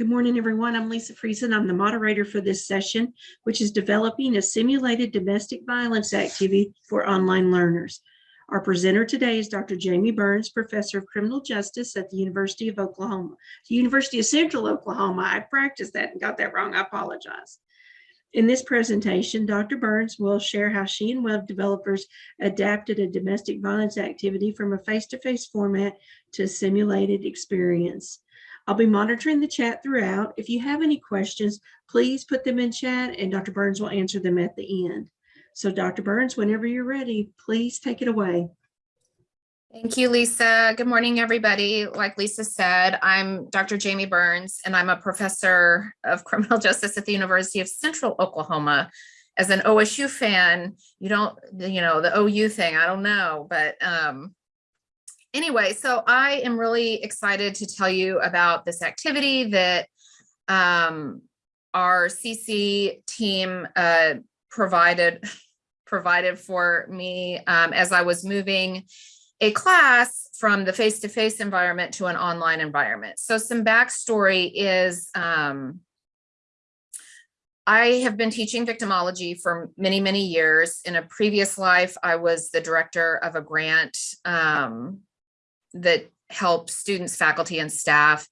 Good morning, everyone. I'm Lisa Friesen. I'm the moderator for this session, which is developing a simulated domestic violence activity for online learners. Our presenter today is Dr. Jamie Burns, Professor of Criminal Justice at the University of Oklahoma, the University of Central Oklahoma. I practiced that and got that wrong. I apologize. In this presentation, Dr. Burns will share how she and web developers adapted a domestic violence activity from a face-to-face format to a simulated experience. I'll be monitoring the chat throughout. If you have any questions, please put them in chat and Dr. Burns will answer them at the end. So Dr. Burns, whenever you're ready, please take it away. Thank you, Lisa. Good morning, everybody. Like Lisa said, I'm Dr. Jamie Burns, and I'm a professor of criminal justice at the University of Central Oklahoma. As an OSU fan, you don't, you know, the OU thing, I don't know, but um, anyway, so I am really excited to tell you about this activity that um, our CC team uh, provided provided for me um, as I was moving a class from the face-to-face -face environment to an online environment. So some backstory is um, I have been teaching victimology for many, many years. In a previous life, I was the director of a grant um, that help students, faculty, and staff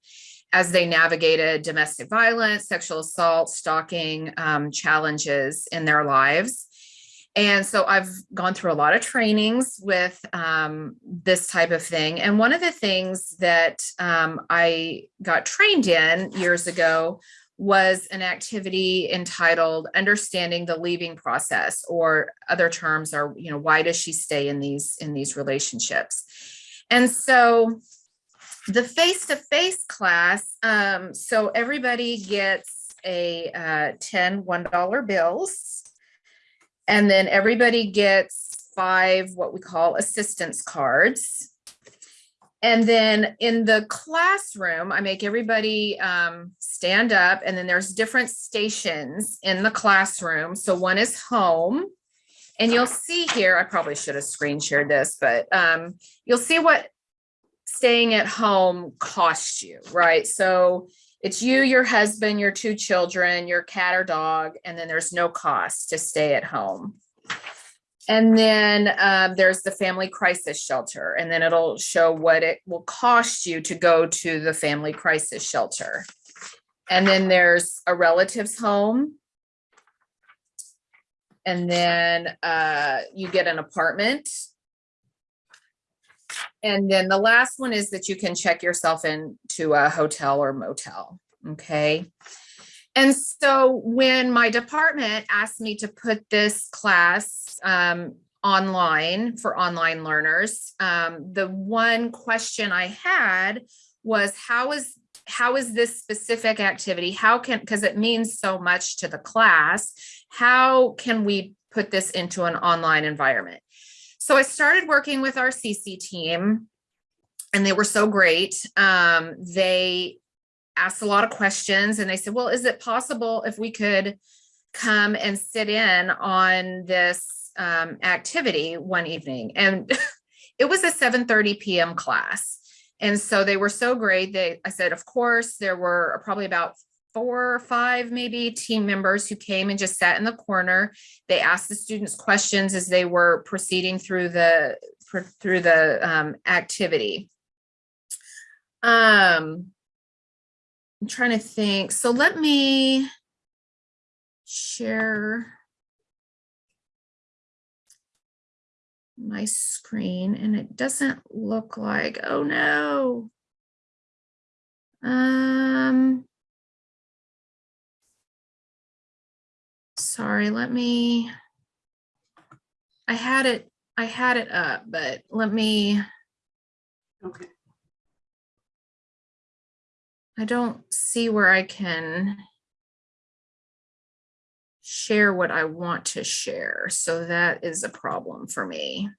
as they navigated domestic violence, sexual assault, stalking um, challenges in their lives. And so I've gone through a lot of trainings with um, this type of thing. And one of the things that um, I got trained in years ago was an activity entitled understanding the leaving process or other terms are you know why does she stay in these in these relationships and so the face-to-face -face class um, so everybody gets a uh, 10 one dollar bills and then everybody gets five what we call assistance cards and then in the classroom, I make everybody um, stand up and then there's different stations in the classroom. So one is home and you'll see here, I probably should have screen shared this, but um, you'll see what staying at home costs you, right? So it's you, your husband, your two children, your cat or dog, and then there's no cost to stay at home. And then um, there's the family crisis shelter, and then it'll show what it will cost you to go to the family crisis shelter. And then there's a relative's home. And then uh, you get an apartment. And then the last one is that you can check yourself into a hotel or motel, okay? And so when my department asked me to put this class um, online for online learners, um, the one question I had was how is how is this specific activity, how can, because it means so much to the class, how can we put this into an online environment? So I started working with our CC team and they were so great. Um, they asked a lot of questions and they said, well, is it possible if we could come and sit in on this um, activity one evening? And it was a 7.30 p.m. class. And so they were so great. They, I said, of course, there were probably about four or five maybe team members who came and just sat in the corner. They asked the students questions as they were proceeding through the through the um, activity. Um, I'm trying to think. So let me share my screen and it doesn't look like, oh no. Um, sorry, let me, I had it, I had it up, but let me, Okay. I don't see where I can share what I want to share. So that is a problem for me.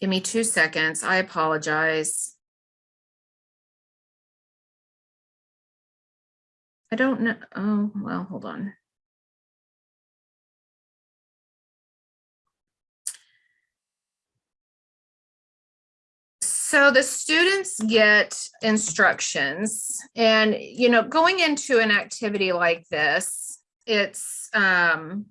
Give me two seconds. I apologize. I don't know. Oh, well, hold on. So the students get instructions and, you know, going into an activity like this, it's, um,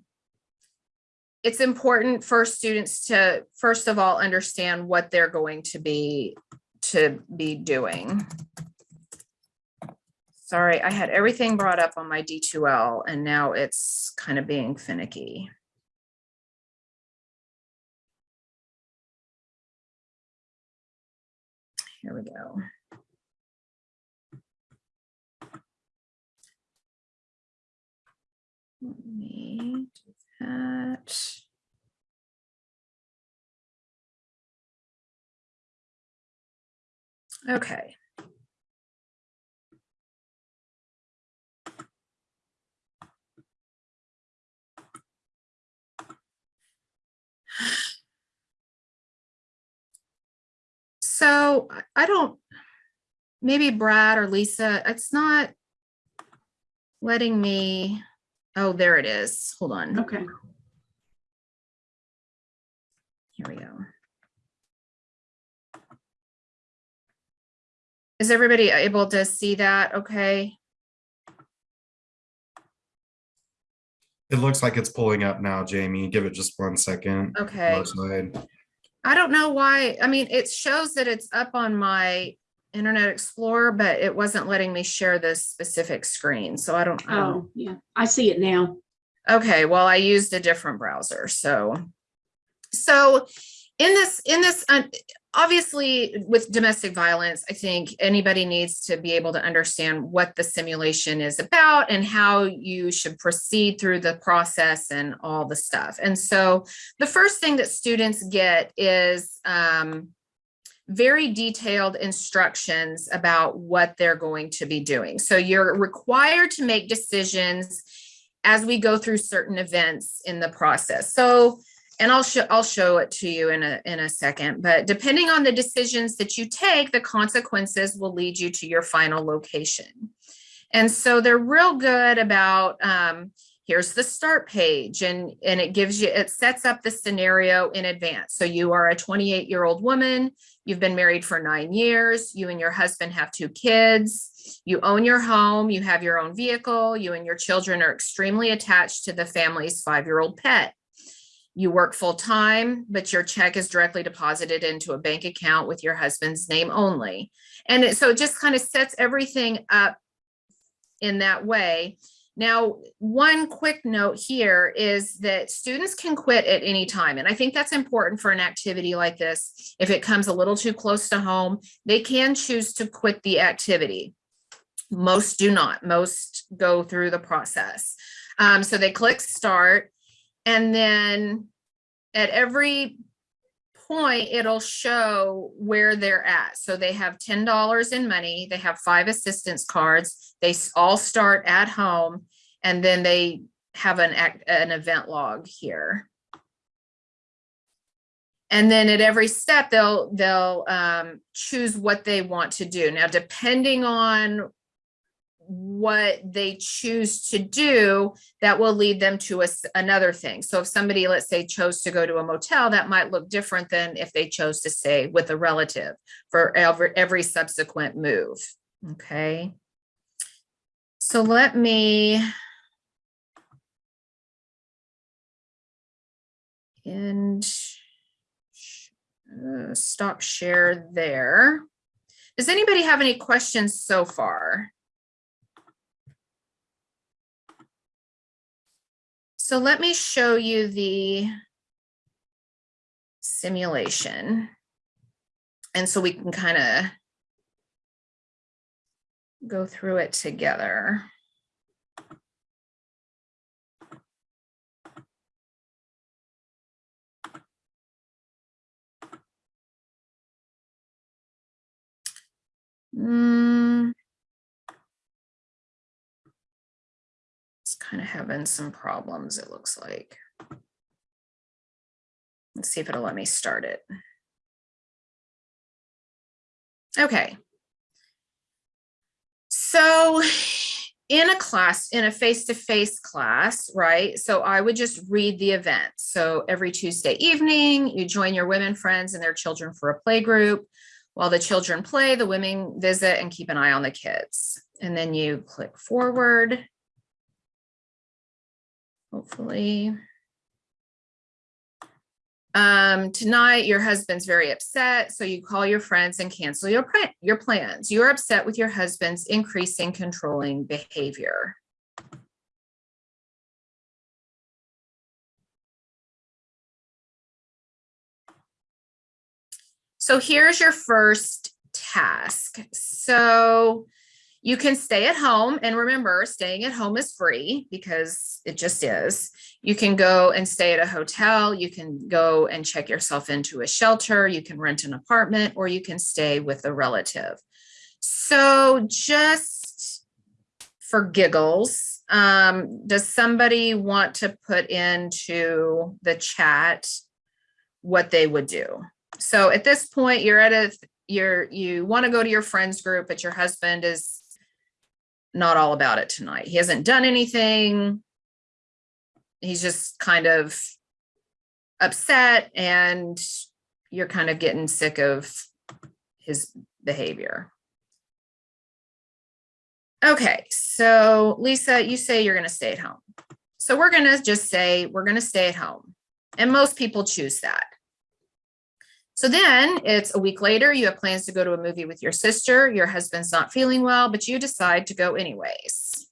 it's important for students to, first of all, understand what they're going to be, to be doing. Sorry, I had everything brought up on my D2L and now it's kind of being finicky. Here we go. Let me do that. Okay. So I- don't, maybe Brad or Lisa, it's not letting me, oh, there it is. Hold on. Okay. Here we go. Is everybody able to see that? Okay. It looks like it's pulling up now, Jamie. Give it just one second. Okay. I don't know why. I mean, it shows that it's up on my Internet Explorer, but it wasn't letting me share this specific screen. So I don't, I don't Oh, yeah, I see it now. Okay, well, I used a different browser, so. So in this, in this, uh, obviously with domestic violence, I think anybody needs to be able to understand what the simulation is about and how you should proceed through the process and all the stuff. And so the first thing that students get is um, very detailed instructions about what they're going to be doing. So you're required to make decisions as we go through certain events in the process. So, and I'll show I'll show it to you in a in a second, but depending on the decisions that you take, the consequences will lead you to your final location. And so they're real good about um, here's the start page and and it gives you it sets up the scenario in advance. So you are a 28 year old woman, you've been married for nine years, you and your husband have two kids, you own your home, you have your own vehicle, you and your children are extremely attached to the family's five-year-old pet. You work full-time, but your check is directly deposited into a bank account with your husband's name only. And it, so it just kind of sets everything up in that way. Now, one quick note here is that students can quit at any time. And I think that's important for an activity like this. If it comes a little too close to home, they can choose to quit the activity. Most do not. Most go through the process. Um, so they click start and then at every point, it'll show where they're at. So they have $10 in money. They have five assistance cards. They all start at home and then they have an an event log here. And then at every step, they'll, they'll um, choose what they want to do. Now, depending on what they choose to do, that will lead them to a another thing. So if somebody, let's say, chose to go to a motel, that might look different than if they chose to stay with a relative for every, every subsequent move. Okay. So let me and uh, stop share there. Does anybody have any questions so far? So let me show you the simulation. And so we can kind of go through it together. Hmm. Kind of having some problems, it looks like. Let's see if it'll let me start it. Okay. So in a class, in a face-to-face class, right? So I would just read the event. So every Tuesday evening, you join your women friends and their children for a play group. While the children play, the women visit and keep an eye on the kids. And then you click forward. Hopefully. Um, tonight, your husband's very upset, so you call your friends and cancel your, your plans. You're upset with your husband's increasing controlling behavior. So here's your first task. So you can stay at home and remember staying at home is free because it just is. You can go and stay at a hotel. You can go and check yourself into a shelter. You can rent an apartment or you can stay with a relative. So just for giggles, um, does somebody want to put into the chat what they would do? So at this point, you're at a, you're, you want to go to your friends group, but your husband is not all about it tonight. He hasn't done anything. He's just kind of upset and you're kind of getting sick of his behavior. Okay, so Lisa, you say you're going to stay at home. So we're going to just say we're going to stay at home. And most people choose that. So then it's a week later, you have plans to go to a movie with your sister, your husband's not feeling well, but you decide to go anyways.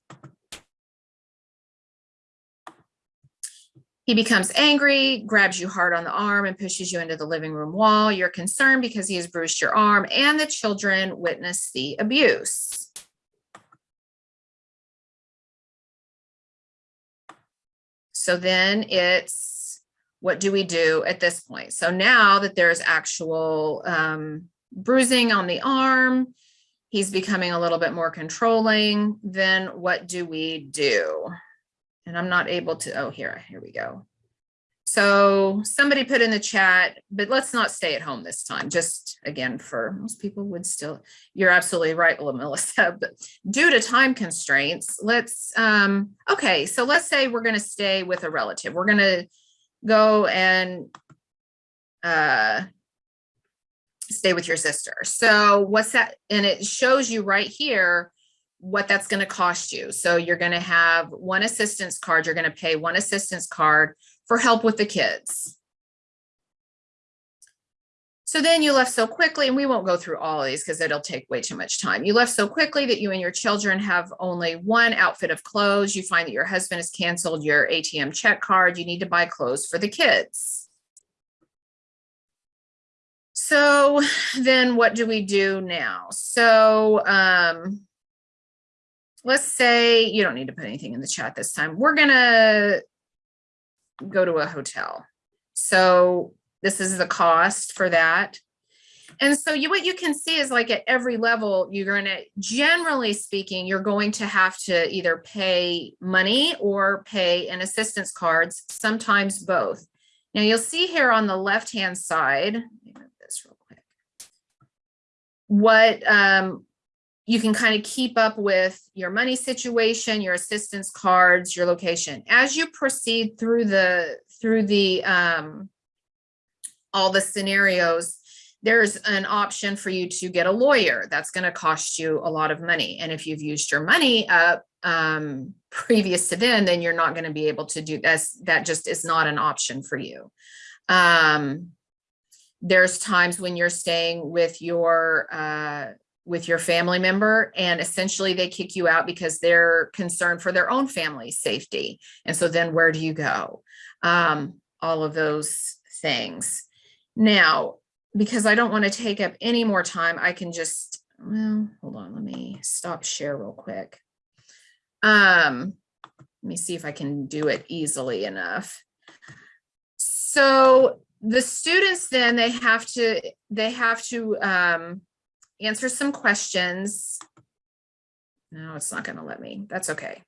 He becomes angry, grabs you hard on the arm and pushes you into the living room wall. You're concerned because he has bruised your arm and the children witness the abuse. So then it's what do we do at this point? So now that there's actual um, bruising on the arm, he's becoming a little bit more controlling, then what do we do? And I'm not able to, oh, here, here we go. So somebody put in the chat, but let's not stay at home this time. Just again, for most people would still, you're absolutely right, Melissa, but due to time constraints, let's, um, okay, so let's say we're gonna stay with a relative. We're gonna go and uh, stay with your sister. So what's that? And it shows you right here what that's going to cost you. So you're going to have one assistance card. You're going to pay one assistance card for help with the kids. So then you left so quickly, and we won't go through all of these because it'll take way too much time. You left so quickly that you and your children have only one outfit of clothes. You find that your husband has canceled your ATM check card. You need to buy clothes for the kids. So then what do we do now? So um, let's say you don't need to put anything in the chat this time. We're gonna go to a hotel. So this is the cost for that. And so you, what you can see is like at every level, you're going to, generally speaking, you're going to have to either pay money or pay in assistance cards, sometimes both. Now you'll see here on the left-hand side, this real quick, what um, you can kind of keep up with your money situation, your assistance cards, your location. As you proceed through the, through the, um, all the scenarios, there's an option for you to get a lawyer. That's going to cost you a lot of money. And if you've used your money up um, previous to then, then you're not going to be able to do this. That just is not an option for you. Um, there's times when you're staying with your uh, with your family member and essentially they kick you out because they're concerned for their own family's safety. And so then where do you go? Um, all of those things. Now, because I don't want to take up any more time, I can just, well, hold on, let me stop share real quick. Um, let me see if I can do it easily enough. So the students then they have to, they have to um, answer some questions. No, it's not going to let me. That's okay.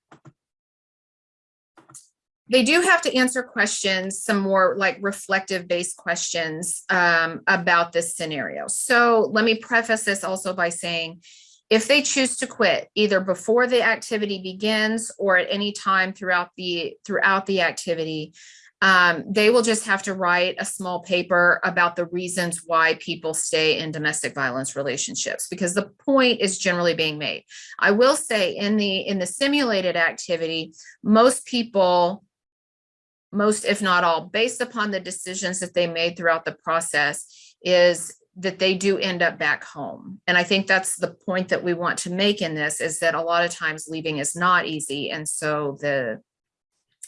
They do have to answer questions, some more like reflective based questions um, about this scenario. So let me preface this also by saying, if they choose to quit either before the activity begins or at any time throughout the throughout the activity, Um, they will just have to write a small paper about the reasons why people stay in domestic violence relationships, because the point is generally being made. I will say in the, in the simulated activity, most people, most if not all, based upon the decisions that they made throughout the process, is that they do end up back home. And I think that's the point that we want to make in this is that a lot of times leaving is not easy. And so the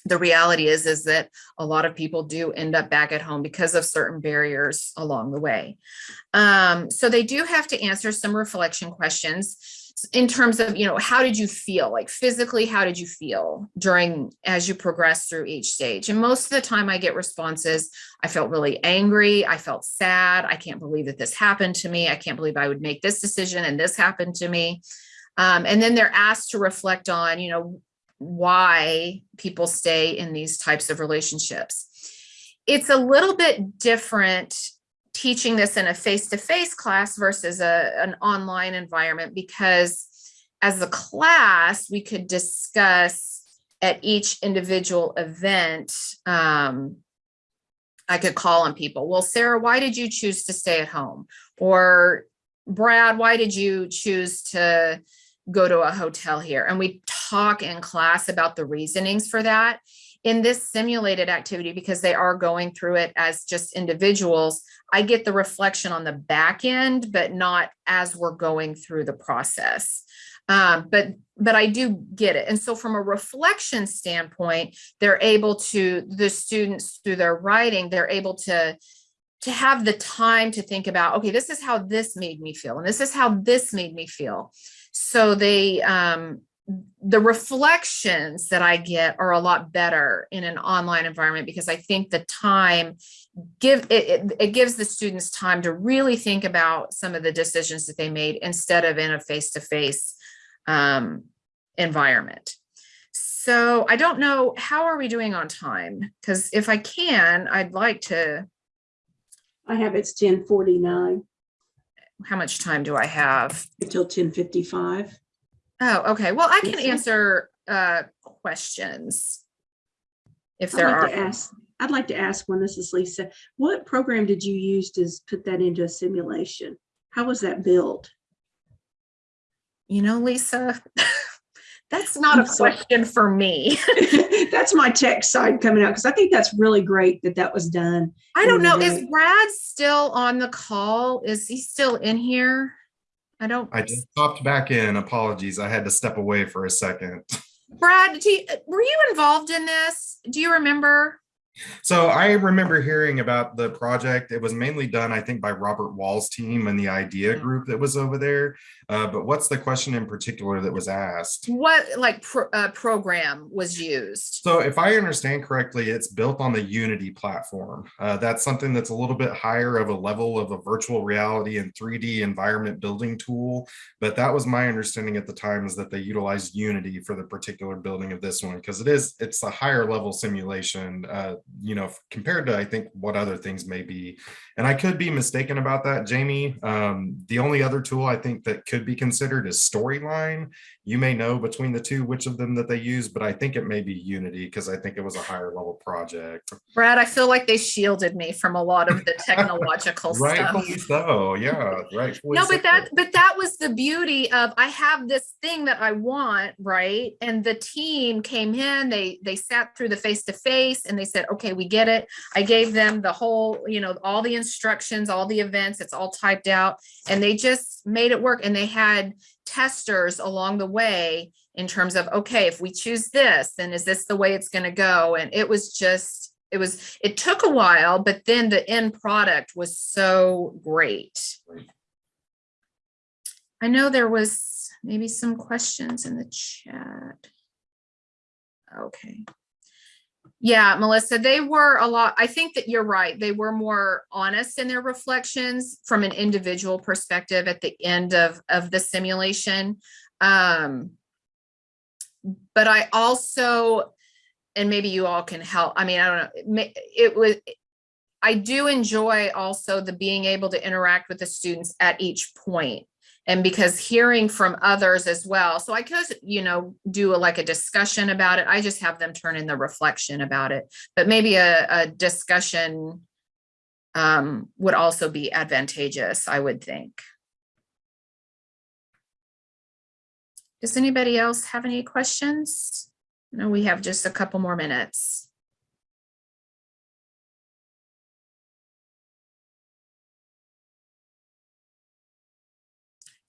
the reality is is that a lot of people do end up back at home because of certain barriers along the way. Um, so they do have to answer some reflection questions in terms of, you know, how did you feel? Like physically, how did you feel during as you progress through each stage? And most of the time I get responses, I felt really angry, I felt sad, I can't believe that this happened to me, I can't believe I would make this decision and this happened to me. Um, and then they're asked to reflect on, you know, why people stay in these types of relationships. It's a little bit different teaching this in a face-to-face class versus a, an online environment because as a class, we could discuss at each individual event. Um, I could call on people. Well, Sarah, why did you choose to stay at home? Or Brad, why did you choose to go to a hotel here? And we talk in class about the reasonings for that. In this simulated activity, because they are going through it as just individuals, I get the reflection on the back end, but not as we're going through the process. Um, but but I do get it. And so from a reflection standpoint, they're able to, the students through their writing, they're able to to have the time to think about, okay, this is how this made me feel, and this is how this made me feel. So they, um, the reflections that I get are a lot better in an online environment because I think the time give it, it, it gives the students time to really think about some of the decisions that they made instead of in a face-to-face um, environment. So I don't know, how are we doing on time? Because if I can, I'd like to, I have it's ten forty-nine how much time do I have? until ten fifty-five. Oh, okay. Well, I can answer uh questions. If I'd there like to are, ask, I'd like to ask one, this is Lisa, what program did you use to put that into a simulation? How was that built? you know, Lisa, that's not a I'm sorry. question for me. That's my tech side coming out, because I think that's really great that that was done. I don't know. Is Brad still on the call? Is he still in here? I don't, I just popped back in. Apologies. I had to step away for a second. Brad, do you, were you involved in this? Do you remember? So I remember hearing about the project. It was mainly done, I think, by Robert Wall's team and the idea Mhm. group that was over there. Uh, but what's the question in particular that was asked? What like pro, uh, program was used? So if I understand correctly, it's built on the Unity platform. Uh, that's something that's a little bit higher of a level of a virtual reality and 3D environment building tool. But that was my understanding at the time is that they utilized Unity for the particular building of this one because it is it's a higher level simulation, uh, you know, compared to I think what other things may be. And I could be mistaken about that, Jamie. Um, the only other tool I think that could be considered is Storyline you may know between the two which of them that they use, but I think it may be Unity because I think it was a higher level project. Brad, I feel like they shielded me from a lot of the technological stuff. Rightfully so, yeah, right. No, so. but that, but that was the beauty of, I have this thing that I want, right? And the team came in, they, they sat through the face-to-face and they said, okay, we get it. I gave them the whole, you know, all the instructions, all the events, it's all typed out. And they just made it work and they had testers along the way in terms of, okay, if we choose this, then is this the way it's gonna go? And it was just, it was, it took a while, but then the end product was so great. Great. I know there was maybe some questions in the chat. Okay. Yeah, Melissa, they were a lot, I think that you're right. They were more honest in their reflections from an individual perspective at the end of, of the simulation. Um, but I also, and maybe you all can help, I mean, I don't know, it was, I do enjoy also the being able to interact with the students at each point and because hearing from others as well. So I could, you know, do a, like a discussion about it. I just have them turn in the reflection about it, but maybe a, a discussion um, would also be advantageous, I would think. Does anybody else have any questions? No, we have just a couple more minutes.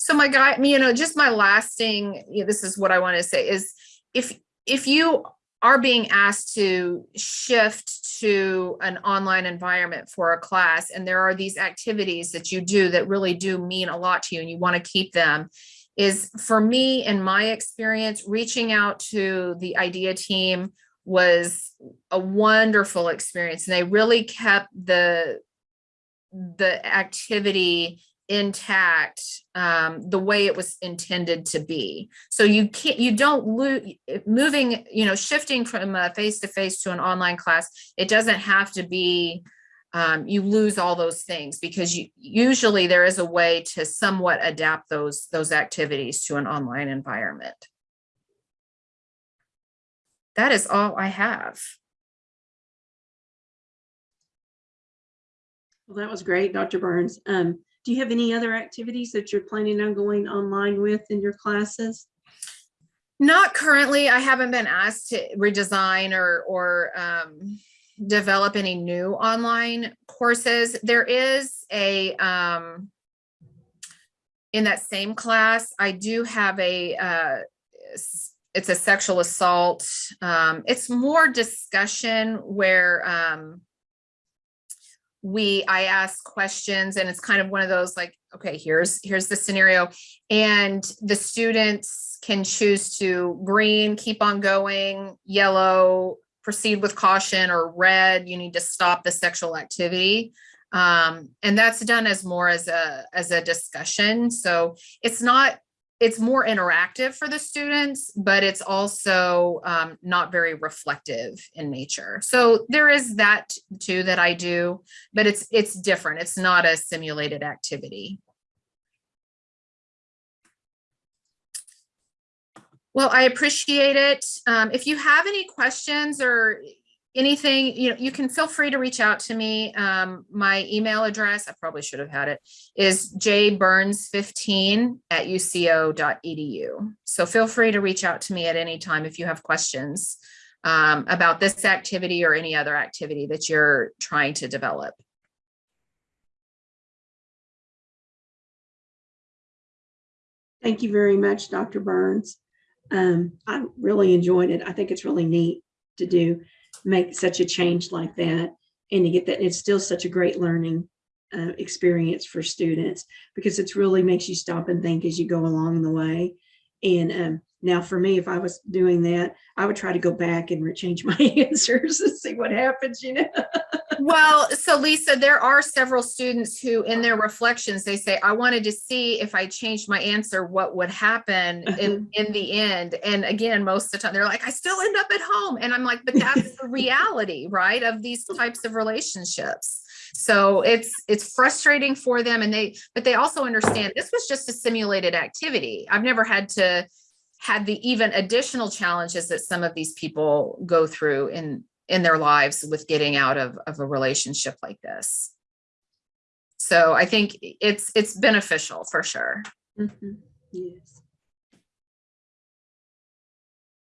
So my guy, you know, just my lasting, you know, this is what I want to say is if, if you are being asked to shift to an online environment for a class and there are these activities that you do that really do mean a lot to you and you want to keep them is for me in my experience reaching out to the idea team was a wonderful experience and they really kept the the activity intact um, the way it was intended to be. So you can't, you don't lose, moving, you know, shifting from a face-to-face to an online class, it doesn't have to be, um, you lose all those things because you, usually there is a way to somewhat adapt those, those activities to an online environment. That is all I have. Well, that was great, Dr. Burns. Um, do you have any other activities that you're planning on going online with in your classes? Not currently. I haven't been asked to redesign or, or um, develop any new online courses. There is a, um, in that same class, I do have a, uh, it's a sexual assault. Um, it's more discussion where, um, we i ask questions and it's kind of one of those like okay here's here's the scenario. And the students can choose to green keep on going yellow proceed with caution or red you need to stop the sexual activity. Um, and that's done as more as a as a discussion. So it's not it's more interactive for the students, but it's also um, not very reflective in nature. So there is that too that I do, but it's it's different. It's not a simulated activity. Well, I appreciate it. Um, if you have any questions or anything, you know, you can feel free to reach out to me. Um, my email address, I probably should have had it, is jburns15 at uco.edu. So feel free to reach out to me at any time if you have questions um, about this activity or any other activity that you're trying to develop. Thank you very much, Dr. Burns. Um, I really enjoyed it. I think it's really neat to do, make such a change like that and to get that. It's still such a great learning uh, experience for students because it's really makes you stop and think as you go along the way. And um, now for me, if I was doing that, I would try to go back and change my answers and see what happens, you know? Well, so Lisa, there are several students who in their reflections, they say, I wanted to see if I changed my answer, what would happen in, uh-huh. in the end. And again, most of the time they're like, I still end up at home. And I'm like, but that's the reality, right? Of these types of relationships. So it's it's frustrating for them and they but they also understand this was just a simulated activity. I've never had to had the even additional challenges that some of these people go through in in their lives with getting out of, of a relationship like this. So I think it's it's beneficial for sure. Mhm. Yes.